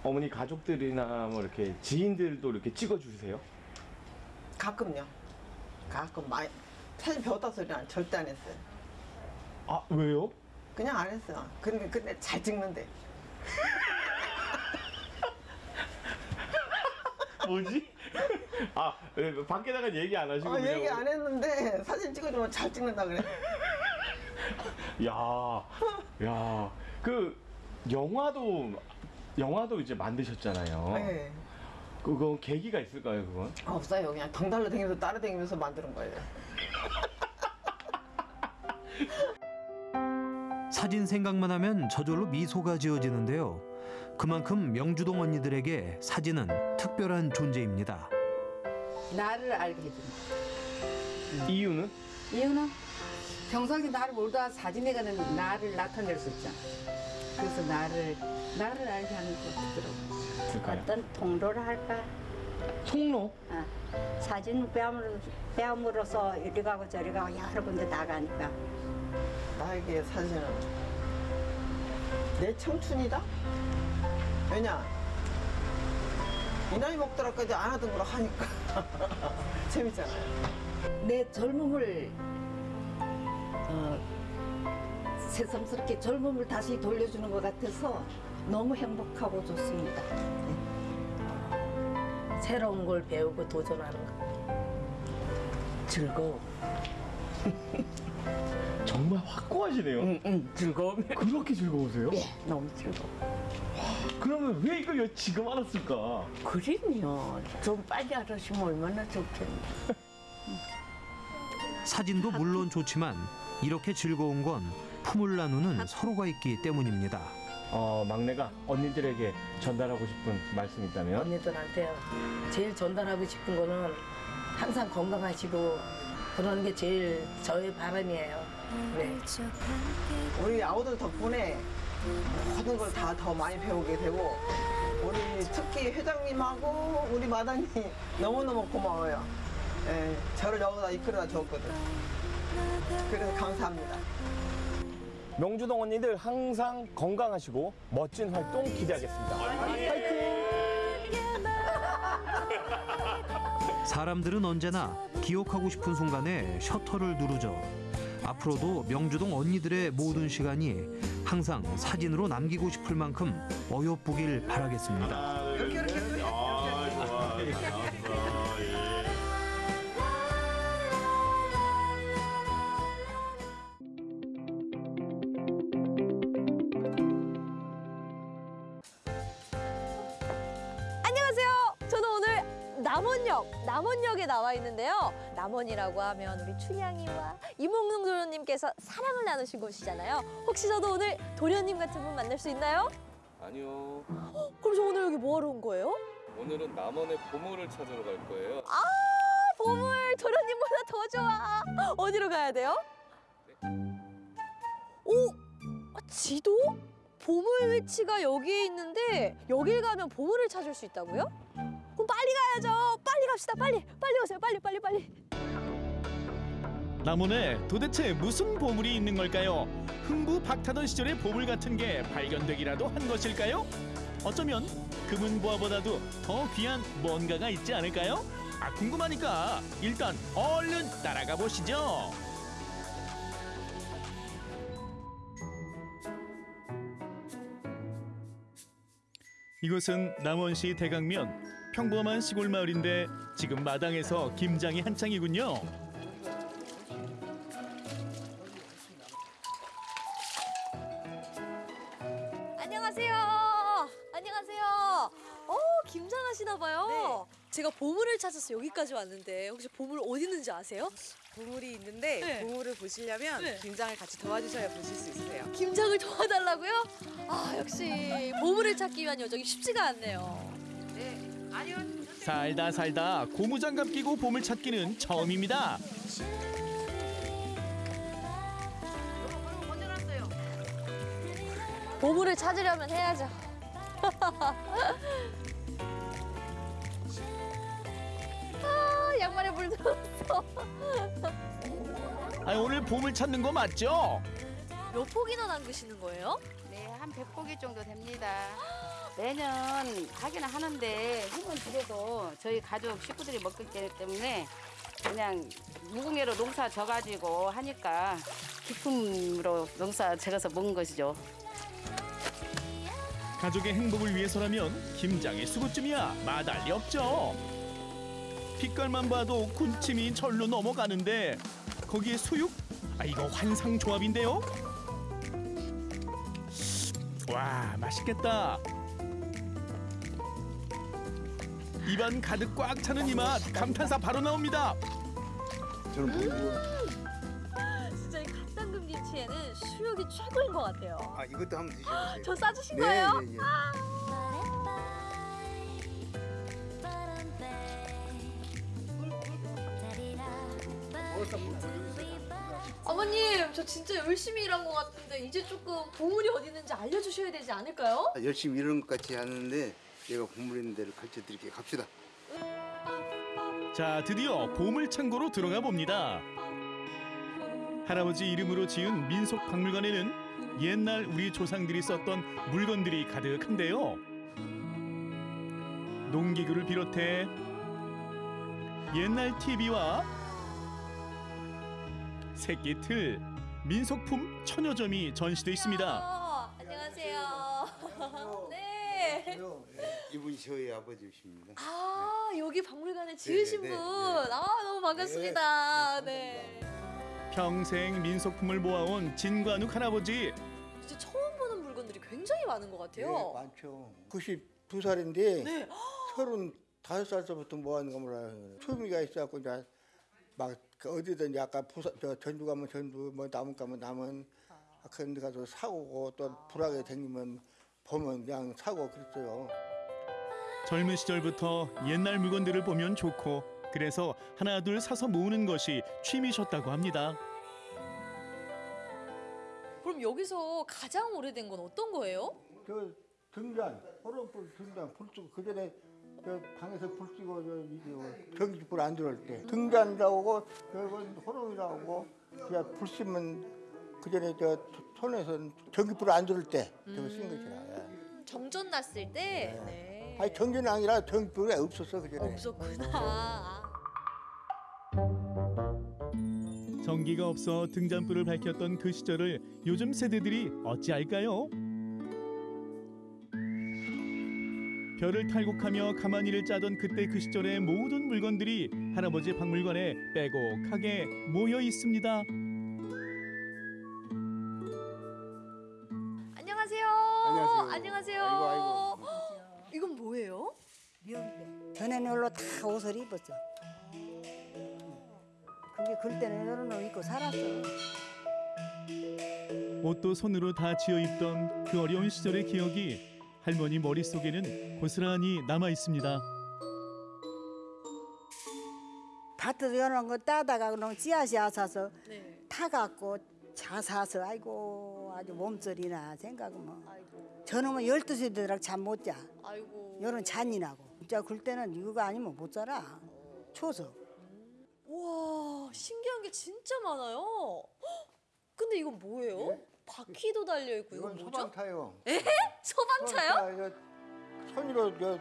Speaker 6: 어머니 가족들이나 뭐 이렇게 지인들도 이렇게 찍어주세요?
Speaker 25: 가끔요. 가끔 많이 사진 배웠다 소리는 절대 안 했어요.
Speaker 6: 아 왜요?
Speaker 25: 그냥 안 했어요. 근데 근데 잘 찍는데.
Speaker 6: 뭐지? 아 왜, 밖에 나가 얘기 안 하시고
Speaker 25: 어, 얘기 안 했는데 사진 찍어주면 잘 찍는다 그래.
Speaker 6: 야, 야, 그 영화도 영화도 이제 만드셨잖아요.
Speaker 25: 네.
Speaker 6: 그거 계기가 있을까요, 그건?
Speaker 25: 없어요. 그냥 덩달로 다니면서 따라다니면서 만드는 거예요. [laughs]
Speaker 19: 사진 생각만 하면 저절로 미소가 지어지는데요. 그만큼 명주동 언니들에게 사진은 특별한 존재입니다.
Speaker 22: 나를 알게 해준다.
Speaker 6: 이유는?
Speaker 22: 이유는 평상시 나를 모르다 사진에 가는 나를 나타낼 수 있잖아. 그래서 나를 나를 알게 하는 것 같더라고.
Speaker 6: 있을까요?
Speaker 23: 어떤 통로를 할까?
Speaker 6: 통로?
Speaker 23: 아, 사진 배움으로, 배움으로써 이리 가고 저리 가고 여러 군데 나가니까.
Speaker 25: 나에게 사진은 내 청춘이다. 왜냐? 이 나이 먹더라까지 안 하던 걸 하니까 [laughs] 재밌잖아요.
Speaker 22: 내 젊음을 어, 새삼스럽게 젊음을 다시 돌려주는 것 같아서 너무 행복하고 좋습니다.
Speaker 24: 새로운 걸 배우고 도전하는 거. 즐거워. [laughs]
Speaker 6: 정말 확고하시네요.
Speaker 24: 응, 응, 즐거움.
Speaker 6: 그렇게 즐거우세요?
Speaker 24: 예, 너무 즐거워.
Speaker 6: 그러면 왜 이걸 지금 알았을까?
Speaker 24: 그림요. 좀 빨리 알았으면 얼마나 좋겠네.
Speaker 19: 사진도 물론 좋지만 이렇게 즐거운 건 품을 나누는 서로가 있기 때문입니다.
Speaker 6: 어, 막내가 언니들에게 전달하고 싶은 말씀 있다면?
Speaker 24: 언니들한테요. 제일 전달하고 싶은 거는 항상 건강하시고 그러는 게 제일 저의 바람이에요. 네.
Speaker 25: 우리 아우들 덕분에 모든 걸 다 더 많이 배우게 되고 우리 특히 회장님하고 우리 마당이 [laughs] 너무너무 고마워요. 예, 저를 여기다 이끌어다 줬거든. 그래서 감사합니다.
Speaker 6: 명주동 언니들 항상 건강하시고 멋진 활동 기대하겠습니다. [laughs]
Speaker 19: 사람들은 언제나 기억하고 싶은 순간에 셔터를 누르죠. 앞으로도 명주동 언니들의 모든 시간이 항상 사진으로 남기고 싶을 만큼 어여쁘길 바라겠습니다.
Speaker 27: 남원이라고 하면 우리 춘향이와 이몽룡 도련님께서 사랑을 나누신 곳이잖아요. 혹시 저도 오늘 도련님 같은 분 만날 수 있나요?
Speaker 28: 아니요.
Speaker 27: 그럼 저 오늘 여기 뭐하러 온 거예요?
Speaker 28: 오늘은 남원의 보물을 찾으러 갈 거예요.
Speaker 27: 아, 보물 도련님보다 더 좋아. 어디로 가야 돼요? 오, 아, 지도? 보물 위치가 여기에 있는데 여길 가면 보물을 찾을 수 있다고요? 빨리 가야죠. 빨리 갑시다. 빨리, 빨리 오세요. 빨리, 빨리, 빨리.
Speaker 29: 남원에 도대체 무슨 보물이 있는 걸까요? 흥부 박타던 시절의 보물 같은 게 발견되기라도 한 것일까요? 어쩌면 금은보화보다도 더 귀한 뭔가가 있지 않을까요? 아 궁금하니까 일단 얼른 따라가 보시죠. 이곳은 남원시 대강면 평범한 시골 마을인데 지금 마당에서 김장이 한창이군요.
Speaker 27: 안녕하세요. 안녕하세요. 어, 김장하시나 봐요.
Speaker 12: 제가 보물을 찾아서 여기까지 왔는데 혹시 보물 어디 있는지 아세요?
Speaker 30: 보물이 있는데
Speaker 12: 네.
Speaker 30: 보물을 보시려면
Speaker 12: 네.
Speaker 30: 김장을 같이 도와주셔야 보실 수 있으세요.
Speaker 12: 김장을 도와달라고요? 아 역시 보물을 찾기 위한 여정이 쉽지가 않네요.
Speaker 29: 살다 살다 고무장갑 끼고 보물 찾기는 처음입니다.
Speaker 12: 보물을 찾으려면 해야죠. [laughs] 아 양말에 물 들었어.
Speaker 29: 아, 오늘 보물 찾는 거 맞죠?
Speaker 12: 몇 폭이나 담그시는 거예요?
Speaker 24: 네, 한 100포기 정도 됩니다. [laughs] 매년 하기는 하는데 힘은 들여도 저희 가족 식구들이 먹기 때문에 그냥 무궁예로 농사 져가지고 하니까 기쁨으로 농사 지어서 먹은 것이죠.
Speaker 29: 가족의 행복을 위해서라면 김장의 수고쯤이야 마달리 없죠. 빛깔만 봐도 군침이 절로 넘어가는데 거기에 수육? 아 이거 환상 조합인데요. 와 맛있겠다. 입안 가득 꽉 차는 이 맛 감탄사 바로 나옵니다.
Speaker 27: 저는 뭐
Speaker 12: 진짜 이 갓담금 김치에는 수육이 최고인 것 같아요.
Speaker 27: 아 이것도 한번 드셔보세요.
Speaker 12: 저 싸주신
Speaker 27: 네,
Speaker 12: 거예요?
Speaker 27: 네, 네.
Speaker 12: 어머님, 저 진짜 열심히 일한 것 같은데 이제 조금 보물이 어디 있는지 알려주셔야 되지 않을까요?
Speaker 31: 아, 열심히 이런 것 같이 하는데 내가 보물 있는 데를 가르쳐 드릴게요. 갑시다.
Speaker 29: 자, 드디어 보물 창고로 들어가 봅니다. 할아버지 이름으로 지은 민속 박물관에는 옛날 우리 조상들이 썼던 물건들이 가득한데요. 농기구를 비롯해 옛날 TV와 새끼 틀, 민속품 천여 점이 전시돼 있습니다.
Speaker 12: 어, 안녕하세요. 네.
Speaker 31: 이분이 저희 아버지십니다.
Speaker 12: 아, 여기 박물관에 지으신
Speaker 31: 네, 네,
Speaker 12: 분.
Speaker 31: 네.
Speaker 12: 아, 너무 반갑습니다. 네.
Speaker 29: 평생 민속품을 모아온 진관욱 할아버지
Speaker 12: 진짜 처음 보는 물건들이 굉장히 많은 것 같아요.
Speaker 31: 네, 많죠. 92살인데
Speaker 12: 네.
Speaker 31: 35살서부터 뭐 하는 거 몰라요. 초미가 있어갖고 이제 막그 어디든 약간 부사, 저 전주 가면 전주, 뭐 남원 가면 남원 아, 그런 데 가서 사고 또 불하게 생기면 보면 그냥 사고 그랬어요.
Speaker 29: 젊은 시절부터 옛날 물건들을 보면 좋고 그래서 하나 둘 사서 모으는 것이 취미셨다고 합니다.
Speaker 12: 그럼 여기서 가장 오래된 건 어떤 거예요?
Speaker 31: 저 등잔, 호롱불 등잔 불 끄고 그 전에 저 방에서 불 끄고 전기불 안 들어올 때 등잔 나오고 저건 호롱이 나오고 그냥 불 끄면 그 전에 저 손에서 전기불 안 들어올 때 저거 쓴 것이라. 예.
Speaker 12: 정전 났을 때? 네.
Speaker 31: 아니 전기는 아니라 전기불이 없었어 그 전에.
Speaker 12: 없었구나. 아.
Speaker 29: 전기가 없어 등잔불을 밝혔던 그 시절을 요즘 세대들이 어찌할까요? 별을 탈곡하며 가만히를 짜던 그때 그 시절의 모든 물건들이 할아버지 박물관에 빼곡하게 모여 있습니다.
Speaker 12: 안녕하세요.
Speaker 31: 안녕하세요.
Speaker 12: 안녕하세요.
Speaker 31: 아이고,
Speaker 12: 뭐예요?
Speaker 23: 전에 놀러 다 옷을 입었죠. 그게 그럴 때는 이런 옷 입고 살았어.
Speaker 29: 옷도 손으로 다 지어 입던 그 어려운 시절의 기억이 할머니 머릿속에는 고스란히 남아 있습니다.
Speaker 23: 밭에서 이런 거 따다가 그럼 씨앗이 사서
Speaker 12: 네.
Speaker 23: 타갖고 자 사서 아이고 아주 몸서리나 생각은 뭐 저놈은 열두 시 되도록 잠 못 자.
Speaker 12: 아이고.
Speaker 23: 열은 잔인하고. 진짜 글 때는 이거 아니면 못 살아. 초서.
Speaker 12: 우와, 신기한 게 진짜 많아요. 헉, 근데 이건 뭐예요? 바퀴도 달려 있고 이건 뭐죠?
Speaker 31: 소방차요.
Speaker 12: 에? 소방차요?
Speaker 31: 소방차, 저 손으로 저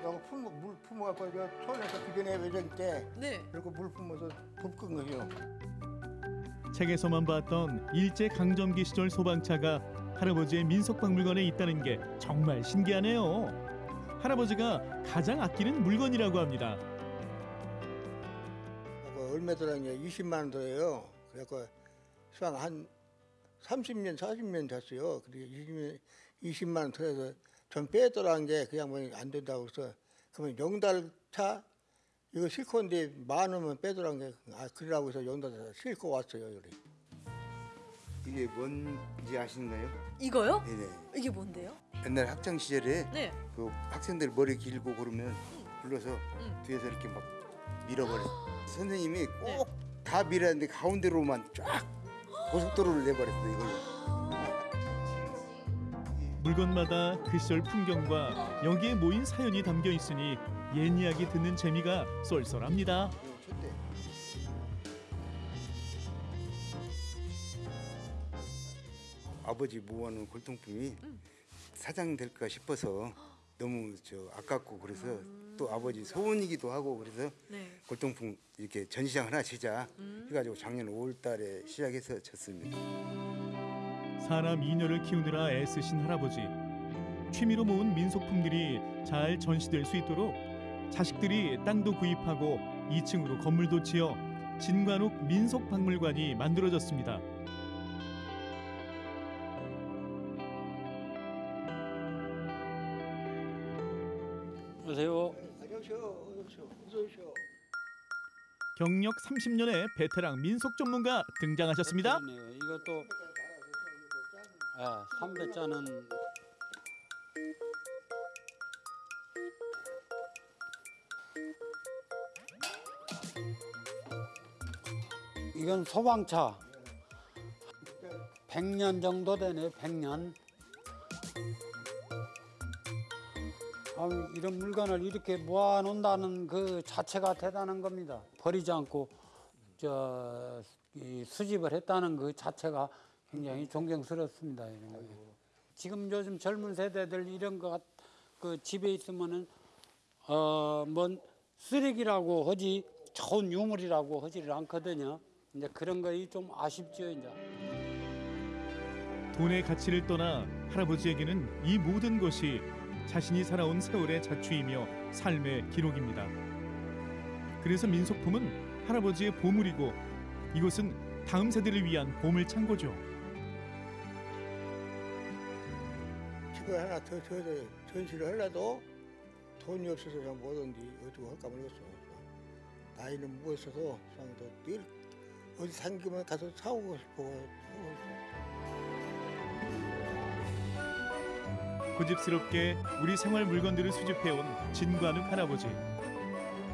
Speaker 31: 이거 품어 물 품어갖고 저 손에서 그 전에 외정 때
Speaker 12: 네.
Speaker 31: 이렇게 물 품어서 붓끈 거죠.
Speaker 29: 책에서만 봤던 일제 강점기 시절 소방차가 할아버지의 민속박물관에 있다는 게 정말 신기하네요. 할아버지가 가장 아끼는 물건이라고 합니다.
Speaker 31: 그 얼마 들었냐 20만 원 들어요. 수상 한 30년 40년 됐어요. 그리고 20년 20 만 원 들어서 전 빼더라는 게 그냥 뭐 안 된다고 그래서 그러면 용달 차 이거 싣고인데 많으면 빼더란 게 아, 그러라고 해서 여기다 싣고 왔어요 여기.
Speaker 32: 이게 뭔지 아시나요?
Speaker 12: 이거요?
Speaker 32: 네네.
Speaker 12: 이게 뭔데요?
Speaker 32: 옛날 학창 시절에
Speaker 12: 네.
Speaker 32: 그 학생들 머리 길고 그러면 불러서
Speaker 12: 음.
Speaker 32: 뒤에서 이렇게 막 밀어버려. 선생님이
Speaker 12: 네.
Speaker 32: 꼭다 밀었는데 가운데로만 쫙 고속도로를 내버렸어 이걸로.
Speaker 29: 물건마다 그 시절 풍경과 여기에 모인 사연이 담겨 있으니 옛 이야기 듣는 재미가 쏠쏠합니다.
Speaker 32: 아버지 모아놓은 골동품이
Speaker 12: 음.
Speaker 32: 사장 될까 싶어서 너무 저 아깝고 그래서 또 아버지 소원이기도 하고 그래서
Speaker 12: 음. 네.
Speaker 32: 골동품 이렇게 전시장 하나 치자
Speaker 12: 음.
Speaker 32: 해가지고 작년 5월달에 시작해서 쳤습니다.
Speaker 29: 사람 이녀를 키우느라 애쓰신 할아버지. 취미로 모은 민속품들이 잘 전시될 수 있도록 자식들이 땅도 구입하고 2층으로 건물도 지어 진관욱 민속박물관이 만들어졌습니다.
Speaker 31: 오십시오.
Speaker 29: 경력 30년의 베테랑 민속 전문가 등장하셨습니다.
Speaker 33: 네, 이것도 아, 300자는 이건 소방차 100년 정도 되네 100년 아, 이런 물건을 이렇게 모아놓는다는 그 자체가 대단한 겁니다 버리지 않고 저이 수집을 했다는 그 자체가 굉장히 존경스럽습니다. 지금 요즘 젊은 세대들 이런 거그 집에 있으면은 어뭔 쓰레기라고 하지 좋은 유물이라고 하지를 않거든요. 이제 그런 거이 좀 아쉽죠 이제.
Speaker 29: 돈의 가치를 떠나 할아버지에게는 이 모든 것이 자신이 살아온 세월의 자취이며 삶의 기록입니다. 그래서 민속품은 할아버지의 보물이고 이곳은 다음 세대를 위한 보물 창고죠.
Speaker 31: 이거 하나 더, 더, 더 전시를 하려도 돈이 없어서 그냥 뭐든지 어디고 할까 모르겠어. 나이는 무엇어서 그냥 늘 어디 생기면 가서 사오고 싶어.
Speaker 29: 고 집스럽게 우리 생활 물건들을 수집해온 진관욱 할아버지.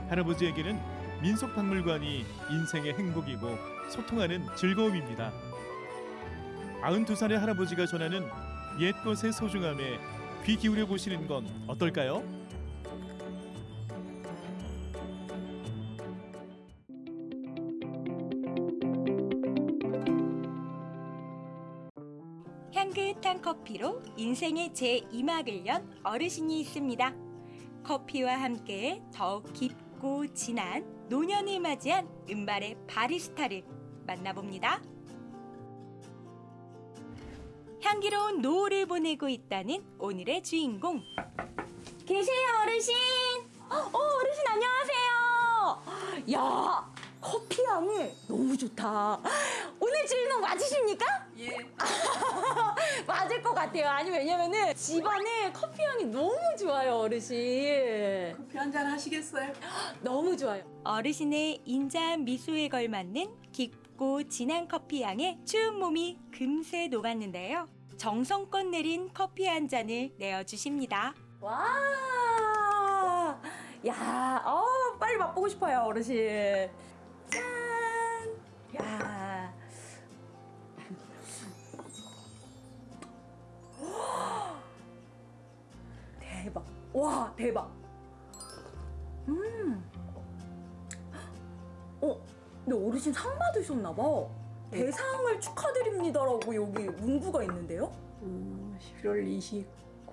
Speaker 29: 할아버지에게는 민속박물관이 인생의 행복이고 소통하는 즐거움입니다. 92살의 할아버지가 전하는 옛것의 소중함에 귀 기울여 보시는 건 어떨까요?
Speaker 34: 커피로 인생의 제2막을 연 어르신이 있습니다. 커피와 함께 더욱 깊고 진한 노년을 맞이한 은발의 바리스타를 만나봅니다. 향기로운 노을을 보내고 있다는 오늘의 주인공. 계세요, 어르신. 어, 어르신 안녕하세요. 야, 커피 향이 너무 좋다. 오늘 주인공 맞으십니까?
Speaker 35: 예. [laughs]
Speaker 34: 맞을 것 같아요. 아니 왜냐면은 집안에 커피 향이 너무 좋아요, 어르신.
Speaker 35: 커피 한 잔 하시겠어요? [gasps]
Speaker 34: 너무 좋아요. 어르신의 인자한 미소에 걸맞는 깊고 진한 커피 향에 추운 몸이 금세 녹았는데요. 정성껏 내린 커피 한 잔을 내어주십니다. 와, 야, 어, 빨리 맛보고 싶어요, 어르신. 짠, 야. 대박. 와, 대박. 음. 어, 근데 어르신 상 받으셨나 봐. 대상을 축하드립니다라고 여기 문구가 있는데요?
Speaker 20: 음, 11월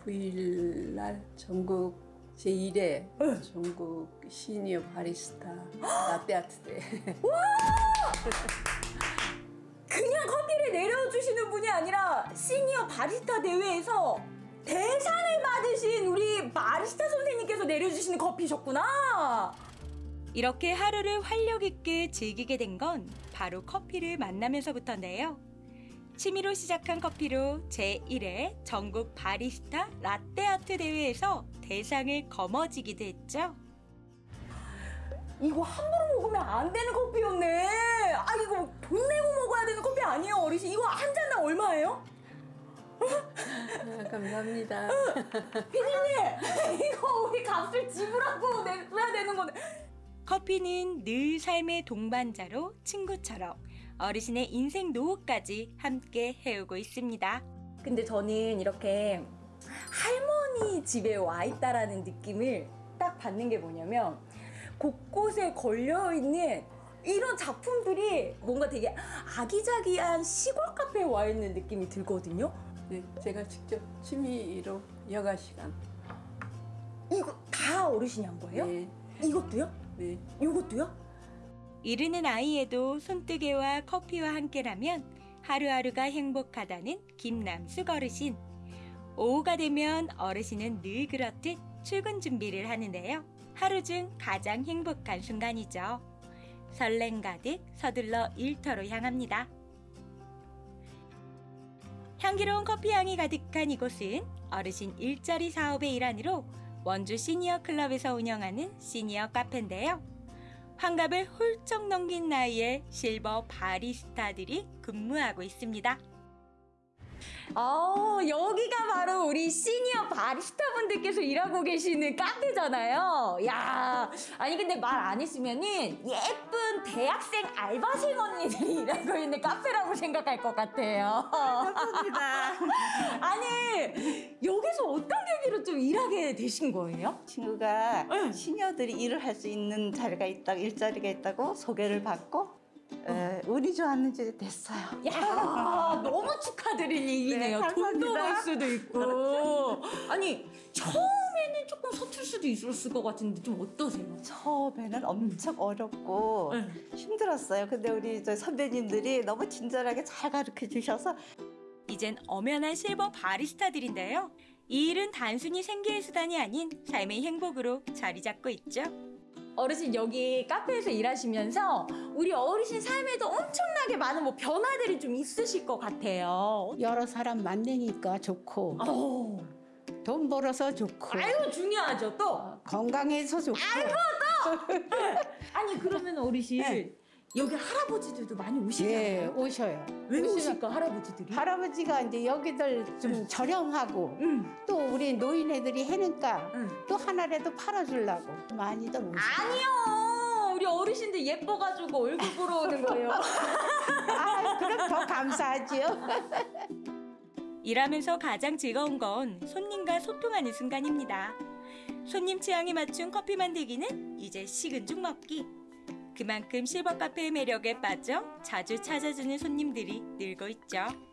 Speaker 20: 29일 날 전국 제1회 전국 시니어 바리스타 라떼아트대 [laughs]
Speaker 34: 그냥 커피를 내려주시는 분이 아니라 시니어 바리스타 대회에서 대상을 받으신 우리 바리스타 선생님께서 내려주시는 커피셨구나. 이렇게 하루를 활력 있게 즐기게 된 건 바로 커피를 만나면서부터인데요. 취미로 시작한 커피로 제1회 전국 바리스타 라떼아트 대회에서 대상을 거머쥐기도 했죠. 이거 함부로 먹으면 안 되는 커피였네. 아 이거 돈 내고 먹어야 되는 커피 아니에요 어르신? 이거 한 잔당 얼마예요?
Speaker 20: 아, 감사합니다.
Speaker 34: 피디님 이거 우리 값을 지불하고 내야 되는 건데.
Speaker 36: 커피는 늘 삶의 동반자로 친구처럼 어르신의 인생 노후까지 함께 해오고 있습니다.
Speaker 34: 근데 저는 이렇게 할머니 집에 와 있다라는 느낌을 딱 받는 게 뭐냐면 곳곳에 걸려 있는 이런 작품들이 뭔가 되게 아기자기한 시골 카페에 와 있는 느낌이 들거든요.
Speaker 20: 네, 제가 직접 취미로 여가 시간.
Speaker 34: 이거 다 어르신이 한 거예요?
Speaker 20: 네.
Speaker 34: 이것도요?
Speaker 20: 네.
Speaker 34: 이것도요?
Speaker 36: 이르는 아이에도 손뜨개와 커피와 함께라면 하루하루가 행복하다는 김남숙 어르신. 오후가 되면 어르신은 늘 그렇듯 출근 준비를 하는데요. 하루 중 가장 행복한 순간이죠. 설렘 가득 서둘러 일터로 향합니다. 향기로운 커피 향이 가득한 이곳은 어르신 일자리 사업의 일환으로 원주 시니어 클럽에서 운영하는 시니어 카페인데요. 환갑을 훌쩍 넘긴 나이에 실버 바리스타들이 근무하고 있습니다.
Speaker 34: 아, 여기가 바로 우리 시니어 바리스타 분들께서 일하고 계시는 카페잖아요. 야, 아니 근데 말 안 했으면은 예쁜 대학생 알바생 언니들이 [laughs] 일하고 있는 카페라고 생각할 것 같아요.
Speaker 37: 감사합니다. [laughs]
Speaker 34: 아니, 여기서 어떤 계기로 좀 일하게 되신 거예요?
Speaker 37: 친구가 시니어들이 일을 할 수 있는 자리가 있다고 일자리가 있다고 소개를 받고 에, 운이 좋았는 지 됐어요.
Speaker 34: 야, 너무 축하드릴 일이네요.
Speaker 37: 네,
Speaker 34: 돈도
Speaker 37: 감사합니다.
Speaker 34: 벌 수도 있고. 아니, 처음에는 조금 서툴 수도 있었을 것 같은데 좀 어떠세요?
Speaker 37: 처음에는 엄청 어렵고 힘들었어요. 근데 우리 저 선배님들이 너무 친절하게 잘 가르쳐 주셔서
Speaker 36: 이젠 엄연한 실버 바리스타들인데요. 이 일은 단순히 생계의 수단이 아닌 삶의 행복으로 자리 잡고 있죠.
Speaker 34: 어르신 여기 카페에서 일하시면서 우리 어르신 삶에도 엄청나게 많은 뭐 변화들이 좀 있으실 것 같아요.
Speaker 24: 여러 사람 만나니까 좋고 돈 벌어서 좋고
Speaker 34: 아유 중요하죠 또.
Speaker 24: 건강해서 좋고.
Speaker 34: 아이고 또. [laughs] 아니 그러면 어르신 여기 할아버지들도 많이 오시나요?
Speaker 24: 예 오셔요
Speaker 34: 왜
Speaker 24: 오시면
Speaker 34: 오실까 할아버지들이?
Speaker 24: 할아버지가 이제 여기들 좀 저렴하고 또 우리 노인 애들이 해니까 또 하나라도 팔아주려고 많이들 오셔요
Speaker 34: 아니요 우리 어르신들 예뻐가지고 얼굴 보러 오는 거예요. [laughs]
Speaker 24: 아 그럼 더 감사하지요 [laughs]
Speaker 36: 일하면서 가장 즐거운 건 손님과 소통하는 순간입니다. 손님 취향에 맞춘 커피 만들기는 이제 식은 죽 먹기. 그만큼 실버 카페의 매력에 빠져 자주 찾아주는 손님들이 늘고 있죠.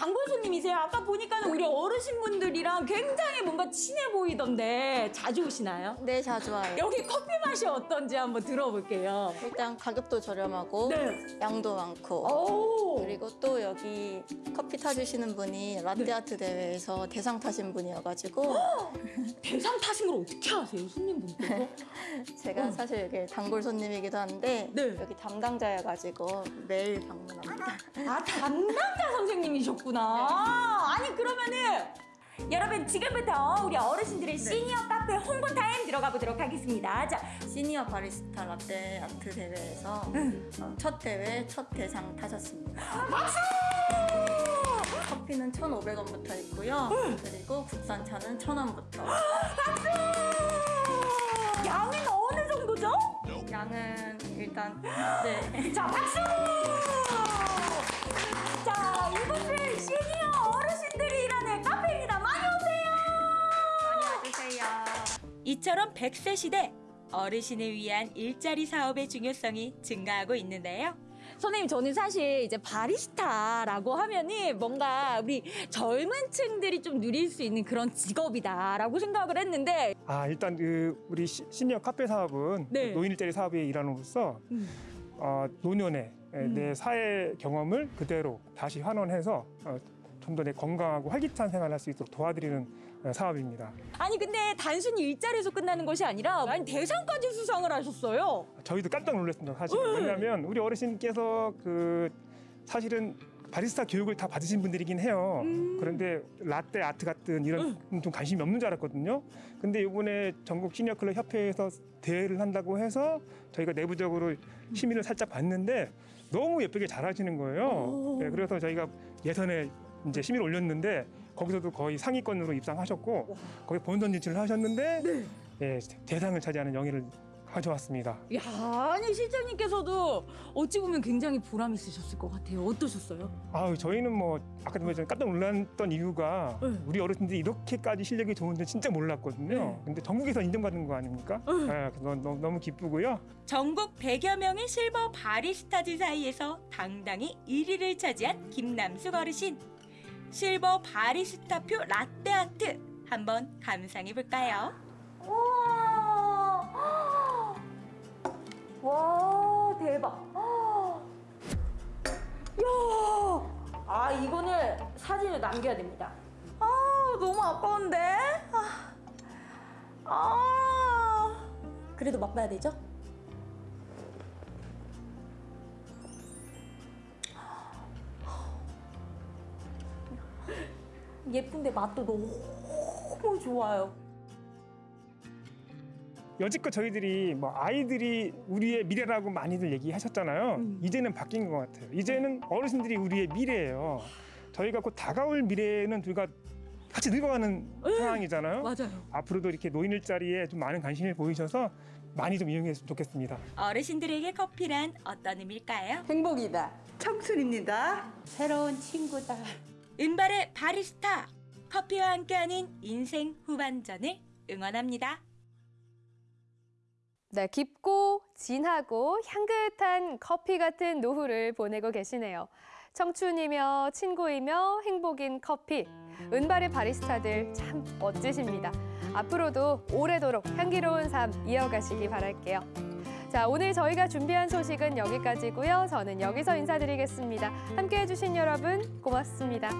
Speaker 34: 단골 손님이세요? 아까 보니까 우리 어르신분들이랑 굉장히 뭔가 친해 보이던데 자주 오시나요?
Speaker 38: 네, 자주 와요.
Speaker 34: 여기 커피 맛이 어떤지 한번 들어볼게요.
Speaker 38: 일단 가격도 저렴하고
Speaker 34: 네.
Speaker 38: 양도 많고
Speaker 34: 오.
Speaker 38: 그리고 또 여기 커피 타주시는 분이 라떼아트 대회에서 대상 타신 분이어가지고 [gasps]
Speaker 34: 대상 타신 걸 어떻게 아세요, 손님분께서? [laughs]
Speaker 38: 제가
Speaker 34: 어.
Speaker 38: 사실 여기 단골 손님이기도 한데 여기 담당자여가지고 매일 방문합니다.
Speaker 34: 아 담당자 선생님이셨구나. 아니 그러면은 여러분 지금부터 우리 어르신들의 시니어 카페 홍보 타임 들어가 보도록 하겠습니다. 자,
Speaker 38: 시니어 바리스타 라떼 아트 대회에서 어, 첫 대회 첫 대상 타셨습니다.
Speaker 34: 박수!
Speaker 38: 커피는 1,500원부터 있고요. 그리고 국산차는 1,000원부터.
Speaker 34: 양은 어느 정도죠?
Speaker 38: 양은 일단 네.
Speaker 34: 자, 박수! 카페입니다. 많이 오세요!
Speaker 38: 많이 와주세요.
Speaker 36: 이처럼 100세 시대 어르신을 위한 일자리 사업의 중요성이 증가하고 있는데요.
Speaker 34: 선생님 저는 사실 이제 바리스타라고 하면은 뭔가 우리 젊은 층들이 좀 누릴 수 있는 그런 직업이다라고 생각을 했는데
Speaker 39: 아 일단 그 우리 시, 시니어 카페 사업은
Speaker 34: 네.
Speaker 39: 노인 일자리 사업의 일환으로서
Speaker 34: 음.
Speaker 39: 어, 노년의
Speaker 34: 음.
Speaker 39: 내 사회 경험을 그대로 다시 환원해서 어, 좀더내 건강하고 활기찬 생활을 할 수 있도록 도와드리는 어, 사업입니다.
Speaker 34: 아니 근데 단순히 일자리에서 끝나는 것이 아니라 아니 대상까지 수상을 하셨어요.
Speaker 39: 저희도 깜짝 놀랐습니다. 사실
Speaker 34: 음.
Speaker 39: 왜냐하면 우리 어르신께서 그 사실은 바리스타 교육을 다 받으신 분들이긴 해요. 그런데 라떼 아트 같은 이런 좀 관심이 없는 줄 알았거든요. 근데 이번에 전국 시니어 클럽 협회에서 대회를 한다고 해서 저희가 내부적으로 심의를 살짝 봤는데 너무 예쁘게 잘 하시는 거예요. 네, 그래서 저희가 예선에 이제 심의를 올렸는데 거기서도 거의 상위권으로 입상하셨고 거기 본선 진출을 하셨는데 예, 대상을 차지하는 영예를 가져왔습니다.
Speaker 34: 야, 아니 실장님께서도 어찌 보면 굉장히 보람 있으셨을 것 같아요. 어떠셨어요?
Speaker 39: 아우 저희는 뭐 아까 전에 깜짝 놀랐던 이유가 우리 어르신들이 이렇게까지 실력이 좋은데 진짜 몰랐거든요. 근데 전국에서 인정받은 거 아닙니까? 예, 그래서 너무, 너무 기쁘고요.
Speaker 36: 전국 100여 명의 실버 바리스타들 사이에서 당당히 1위를 차지한 김남숙 어르신. 실버 바리스타표 라떼 아트 한번 감상해 볼까요? [gasps]
Speaker 34: 와, 대박. [gasps] 야, 아 이거는 사진을 남겨야 됩니다. 아, 너무 아까운데. 아, 아. 그래도 맛봐야 되죠? 예쁜데 맛도 너무 좋아요.
Speaker 39: 여지껏 저희들이 뭐 아이들이 우리의 미래라고 많이들 얘기하셨잖아요. 이제는 바뀐 것 같아요. 이제는 어르신들이 우리의 미래예요. 저희가 곧 다가올 미래는 둘과 같이 늙어가는 상황이잖아요.
Speaker 34: 맞아요.
Speaker 39: 앞으로도 이렇게 노인 일자리에 좀 많은 관심을 보이셔서 많이 좀 이용했으면 좋겠습니다.
Speaker 36: 어르신들에게 커피란 어떤 의미일까요?
Speaker 37: 행복이다. 청춘입니다. 새로운 친구다.
Speaker 36: 은발의 바리스타 커피와 함께하는 인생 후반전을 응원합니다.
Speaker 2: 네, 깊고 진하고 향긋한 커피 같은 노후를 보내고 계시네요. 청춘이며 친구이며 행복인 커피. 은발의 바리스타들 참 멋지십니다. 앞으로도 오래도록 향기로운 삶 이어가시기 바랄게요. 자, 오늘 저희가 준비한 소식은 여기까지고요. 저는 여기서 인사드리겠습니다. 함께 해 주신 여러분 고맙습니다.